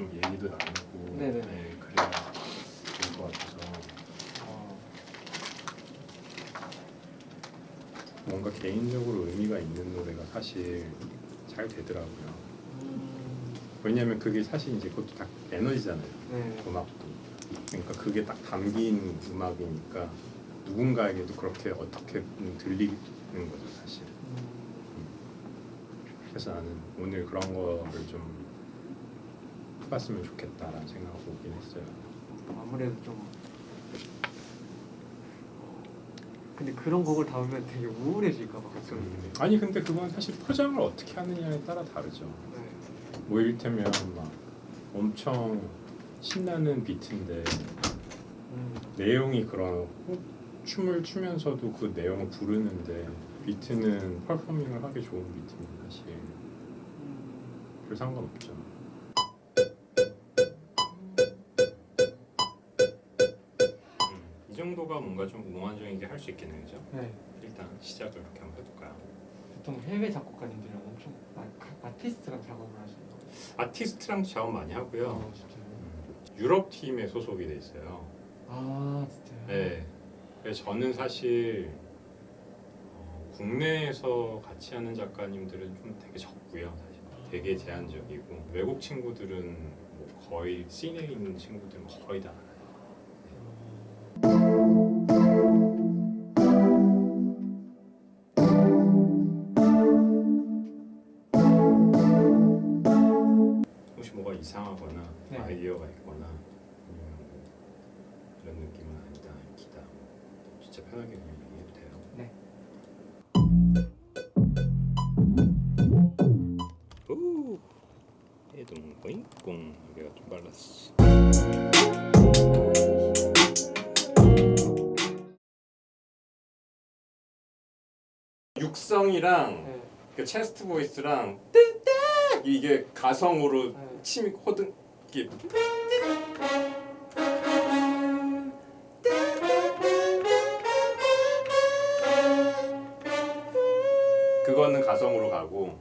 좀 얘기도 나누고 네네네. 네, 그래야 좋을 것 같아서 어, 뭔가 개인적으로 의미가 있는 노래가 사실 잘 되더라고요. 음, 왜냐하면 그게 사실 이제 그것도 다 에너지잖아요. 네. 음악도. 그러니까 그게 딱 담긴 음악이니까 누군가에게도 그렇게 어떻게 들리는 거죠 사실. 음, 그래서 나는 오늘 그런 거를 좀 해봤으면 좋겠다라는 생각하고 오긴 했어요. 아무래도 좀 근데 그런 곡을 담으면 되게 우울해질까 봐 걱정이 음, 아니 근데 그건 사실 포장을 어떻게 하느냐에 따라 다르죠. 네. 뭐 이를테면 막 엄청 신나는 비트인데 음, 내용이 그런 춤을 추면서도 그 내용을 부르는데 비트는 퍼포밍을 하기 좋은 비트면 사실 음, 별 상관없죠. 이 정도가 뭔가 좀 몽환적이게 할 수 있겠네요, 그죠? 네. 일단 시작을 이렇게 한번 해볼까요? 보통 해외 작곡가님들은 엄청 아, 가- 아티스트랑 작업을 하시는 거예요. 아티스트랑 작업 많이 하고요. 어, 진짜요? 유럽 팀에 소속이 돼 있어요. 아 진짜요? 네. 그래서 저는 사실 어, 국내에서 같이 하는 작가님들은 좀 되게 적고요. 사실 되게 제한적이고 외국 친구들은 뭐 거의 씬에 있는 친구들은 거의 다 네. 아이디어가 있거나 아니면 뭐 이런 느낌은 아니다, 기다 뭐 진짜 편하게 그냥 얘기해도 돼요. 네. 오, 해동 보잉뽕 여기가 좀 빨랐어. 육성이랑 네. 그 체스트 보이스랑 이게 가성으로 네. 침이 호든 이게 그거는 가성으로 가고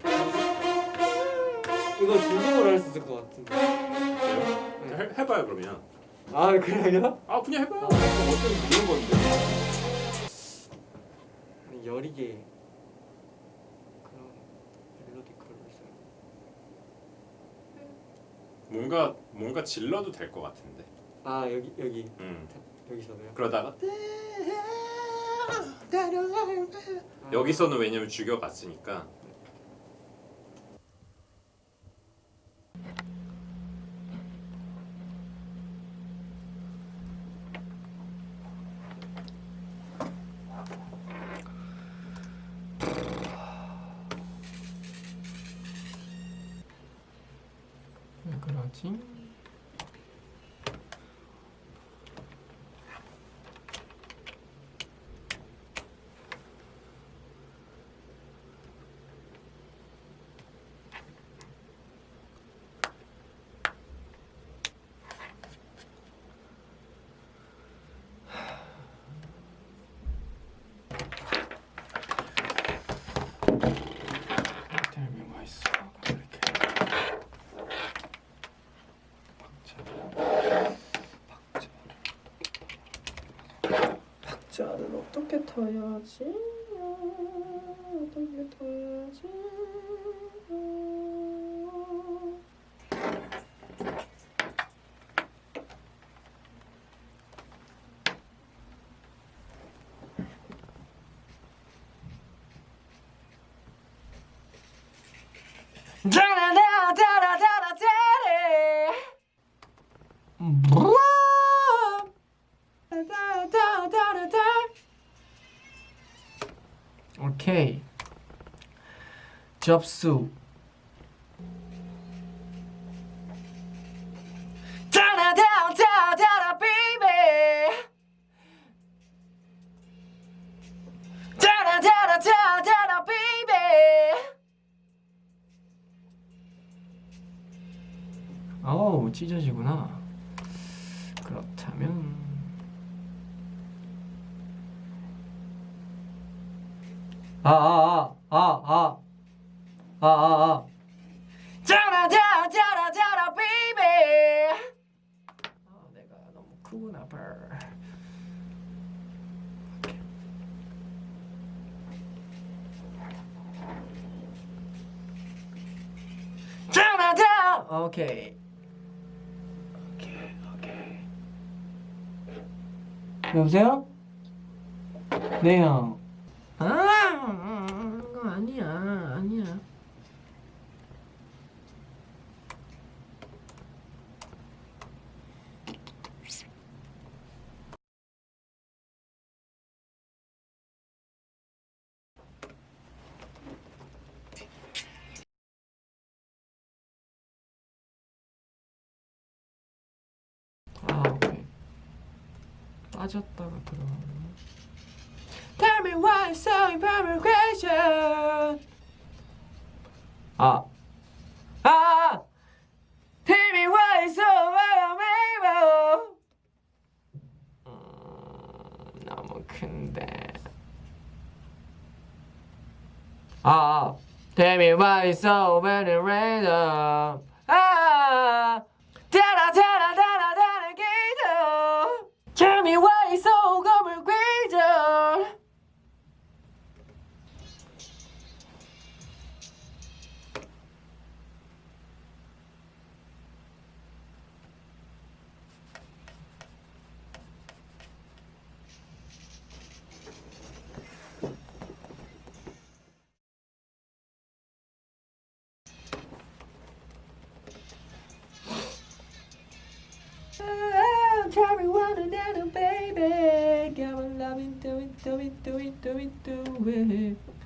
이거 중국어로 할 수 있을 것 같은데. 네. 해, 해봐요 그러면 아 그래요? 아 그냥 해봐요 어차피 묻는 건데 아니 여리게 그런 멜로디컬을 써요. 뭔가 뭔가 질러도 될 것 같은데. 아 여기 여기. 음. 여기서도요? 그러다가 아, 여기서는 왜냐면 죽여갔으니까 해야지 어떻게 타야지? 어떻게 타야지? 오케이. 접수 크구나 발. 자나자 오케이 오케이 오케이 여보세요? 네 형. 빠졌다가 들어가네 Tell me why it's so imperfection 아 아! Tell me why it's so unavailable 음, 너무 큰데 아 Tell me why it's so very random 아 Do it, do it,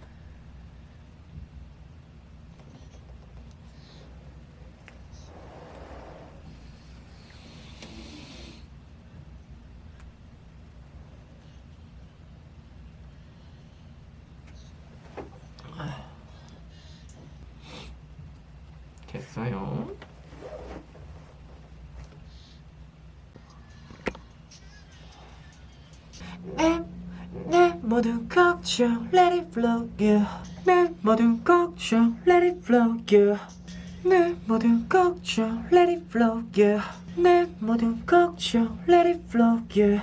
모든 걱정 Let it flow yeah. 내 모든 걱정 Let it flow yeah. 내 모든 걱정 Let it flow yeah. 내 모든 걱정 Let it flow yeah.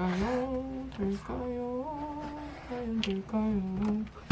될까요? 될까요? 과연 될까요?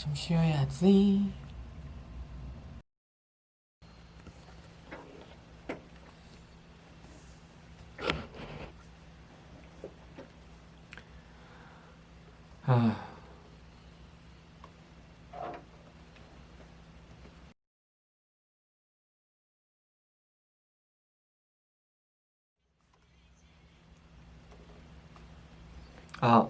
좀 쉬어야지. 아. 아.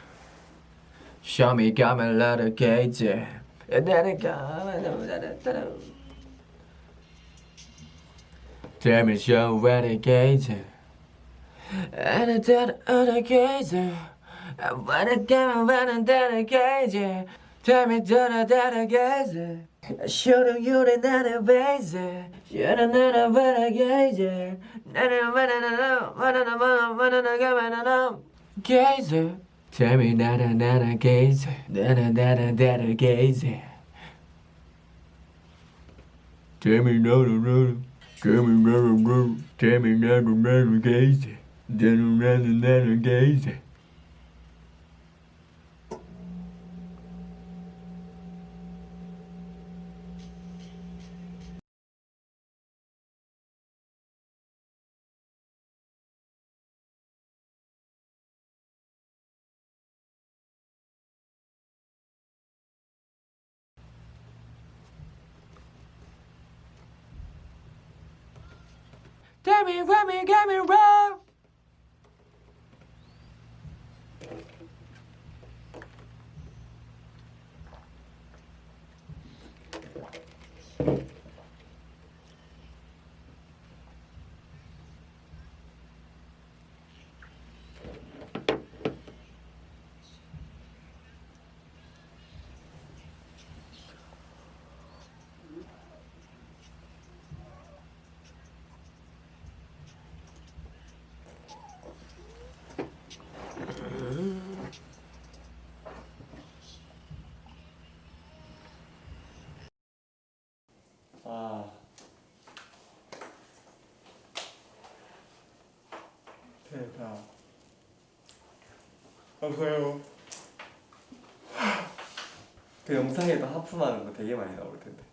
Show me 가면 라도 Then it 가면 Tell me show where the gauge And it's that other gauge And when it came when it that a gauge Tell me don't that a gauge Shouldn't you the not a base Shouldn't not a better gauge Not a better Gaze Tell me that I'm not gaze, that I'm not a that gaze. Tell me that I'm not tell me that I'm not tell me that I'm not gaze, that I'm not a gaze. Get me, get me right. 대박 어서요. 그 영상에도 하품하는 거 되게 많이 나올 텐데.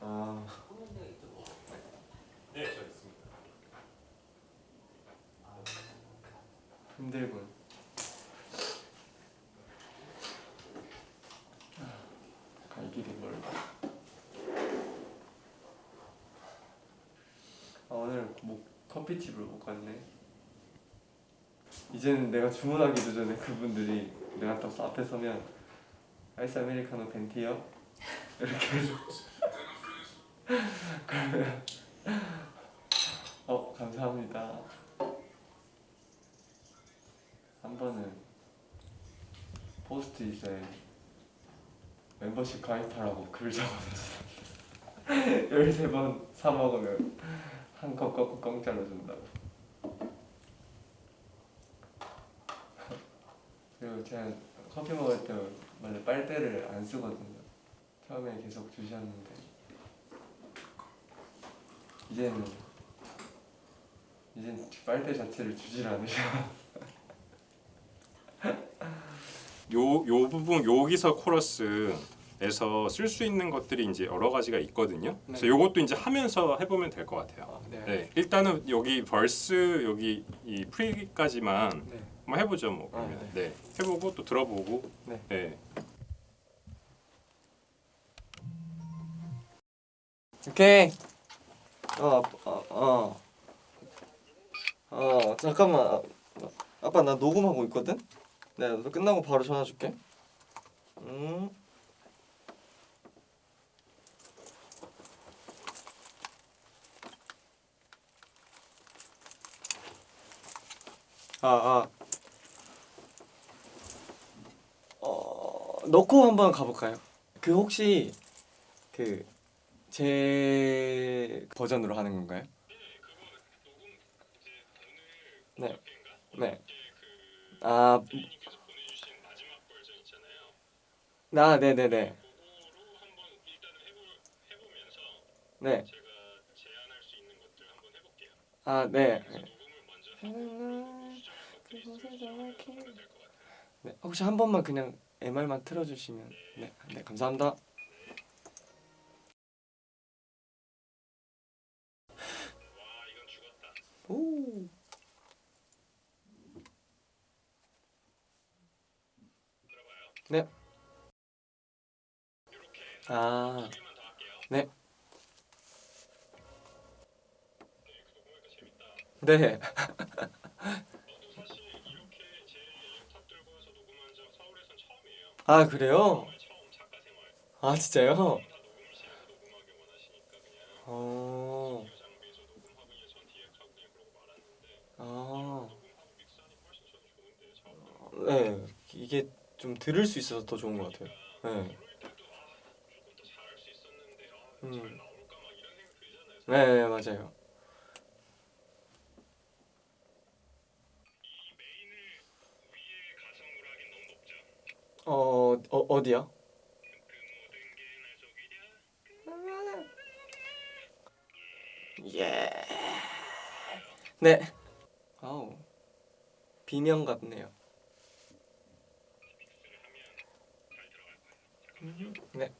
아. 네, 저 있습니다. 힘들군 갈 길이 멀다 아 오늘 뭐 커피집을 못 갔네. 이제는 내가 주문하기도 전에 그분들이 내가 딱 앞에 서면 아이스 아메리카노 벤티요? 이렇게 해서 그러면 어 감사합니다. 한 번은 포스트잇에 멤버십 가입하라고 글 적어놨어 13번 사 먹으면 한컵 꺾고 공짜로 준다고. 그리고 제가 커피 먹을 때 원래 빨대를 안 쓰거든요. 처음에 계속 주셨는데 이제는 이젠 빨대 자체를 주질 않으셔. 요, 요 부분 여기서 코러스 에서 쓸 수 있는 것들이 이제 여러 가지가 있거든요. 그래서 네. 요것도 이제 하면서 해보면 될 것 같아요. 네. 네, 일단은 여기 벌스 여기 이 프리까지만 네. 한번 해보죠 뭐. 아. 네. 해보고 또 들어보고. 네. 네. 오케이. 어, 어, 어. 어, 잠깐만. 아, 아빠 나 녹음하고 있거든. 너 끝나고 바로 전화 줄게. 음. 아, 아. 어, 넣고 한번 가볼까요? 그 혹시 그 제 버전으로 하는 건가요? 네. 네. 아. 나, 네, 네, 네. 네. 아, 네. 네. 혹시 한 번만 그냥 MR만 틀어주시면 네, 네, 감사합니다. 오. 네. 아. 네. 네. 아 그래요? 아 진짜요? 어. 아. 네, 이게 좀 들을 수 있어서 더 좋은 것 같아요. 네. 음. 네, 네, 맞아요. 어, 어 어디요? 예. 네. 아우. 비명 같네요. 음, 네.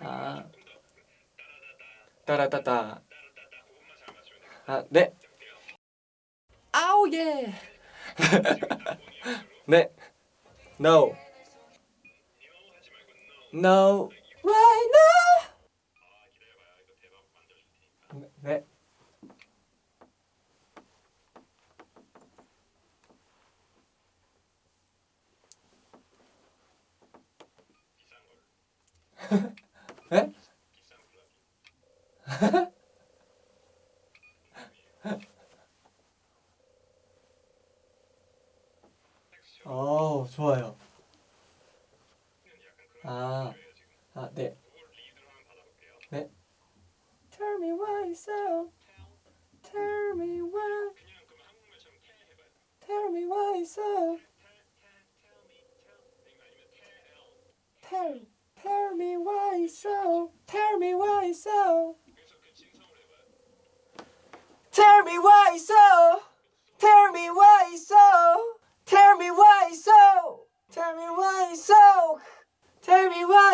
아. 따라따따. 아, 네. 아우 예. 네. No. No. Right now. 네. 네?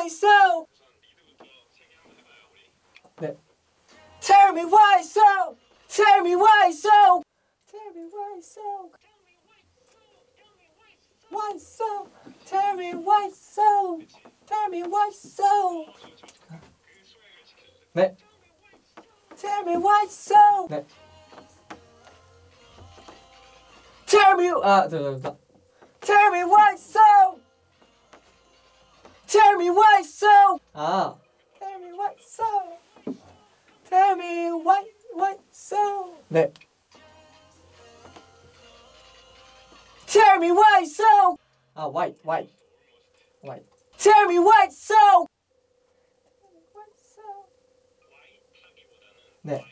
so. 네. Tell me why so. Tell me why so. Tell me why so. Why so? Tell me why so. Tell me why so. 네. Tell me why so. 네. Tell me 아, 죄송합니다. Tell me why so. Tell me why so. 아. Tell me why so. Tell me why why so. 네. Tell me why so. 아, why why why. Tell me why so. 네.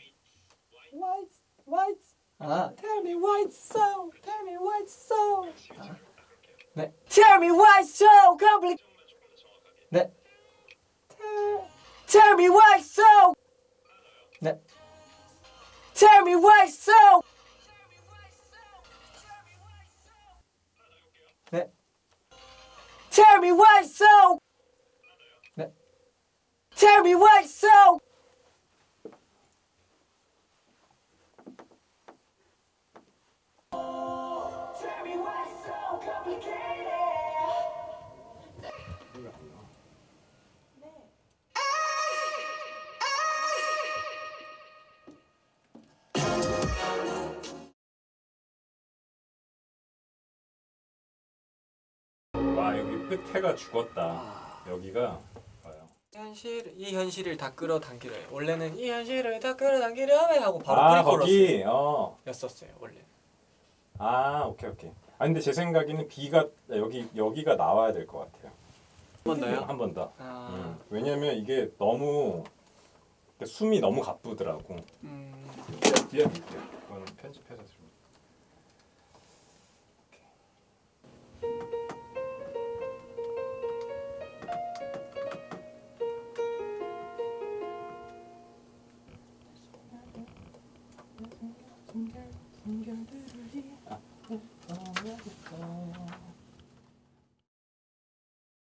Why why 아. Tell me why so. Tell me why so. 네. Tell me why so complicated. that Tell me why so that Tell me why so Tell me why so Tell me why so 끝에가 죽었다. 여기가 봐요. 현실 이 현실을 다 끌어당기려 해. 원래는 이 현실을 다 끌어당기려 해 하고 바로 아. 거기 어. 원래. 아 오케이 오케이. 아 근데 제 생각에는 B가 여기 여기가 나와야 될 것 같아요. 한 번 더요? 한 번 더. 아, 음, 왜냐면 이게 너무 숨이 너무 가쁘더라고. 음, 띄워드릴게요. 이거는 편집해서 좀.